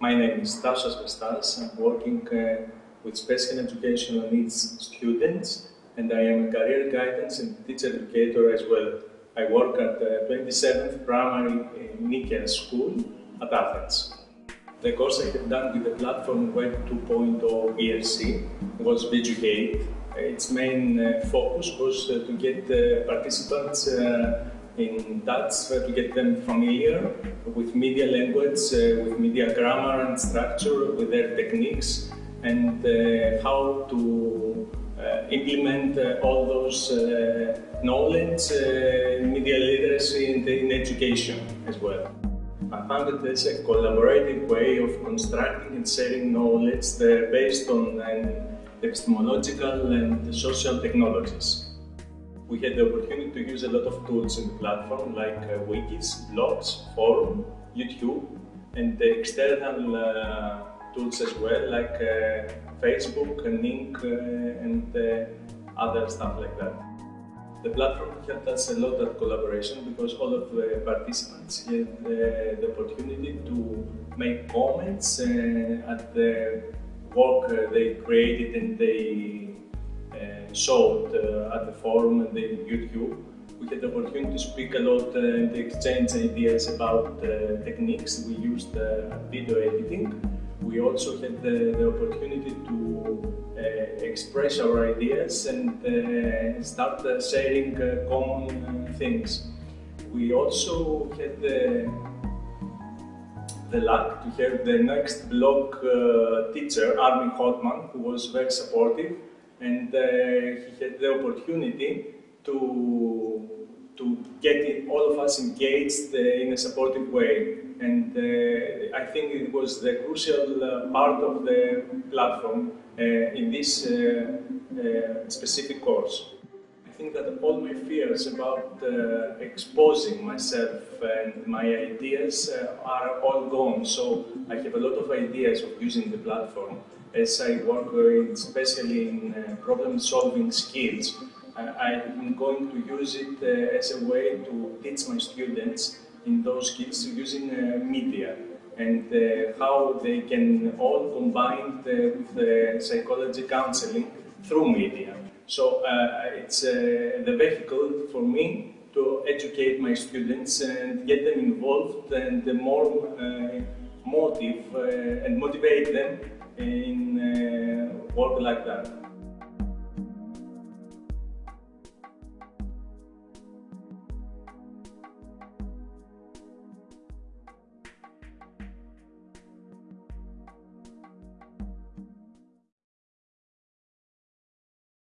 My name is Tassos Vestas. I'm working uh, with special educational needs students and I am a career guidance and teacher educator as well. I work at the 27th Primary Nikaia School at Athens. The course I have done with the platform Web 2.0 ERC was Veducate. Its main uh, focus was uh, to get uh, participants uh, in touch, to get them familiar with media language, uh, with media grammar and structure, with their techniques, and uh, how to implement all those knowledge, media literacy, and in education as well. I found it as a collaborative way of constructing and sharing knowledge based on epistemological and social technologies. We had the opportunity to use a lot of tools in the platform like uh, wikis, blogs, forum, YouTube, and the external uh, tools as well like uh, Facebook, uh, and uh, other stuff like that. The platform helped us a lot at collaboration because all of the participants had uh, the opportunity to make comments at the work they created and they showed uh, at the forum and the YouTube. We had the opportunity to speak a lot and exchange ideas about techniques we used video editing. We also had the, the opportunity to uh, express our ideas and uh, start uh, sharing common things. We also had the, the luck to have the next blog teacher, Armin Hotman, who was very supportive and he had the opportunity to to get all of us engaged in a supportive way. And uh, I think it was the crucial uh, part of the platform uh, in this uh, uh, specific course. I think that all my fears about uh, exposing myself and my ideas uh, are all gone. So I have a lot of ideas of using the platform as I work especially in uh, problem solving skills. I'm going to use it as a way to teach my students in those skills using media and uh, how they can all combine with the psychology counseling through media. So uh, it's uh, the vehicle for me to educate my students and get them involved and more uh, motive uh, and motivate them in uh, work like that.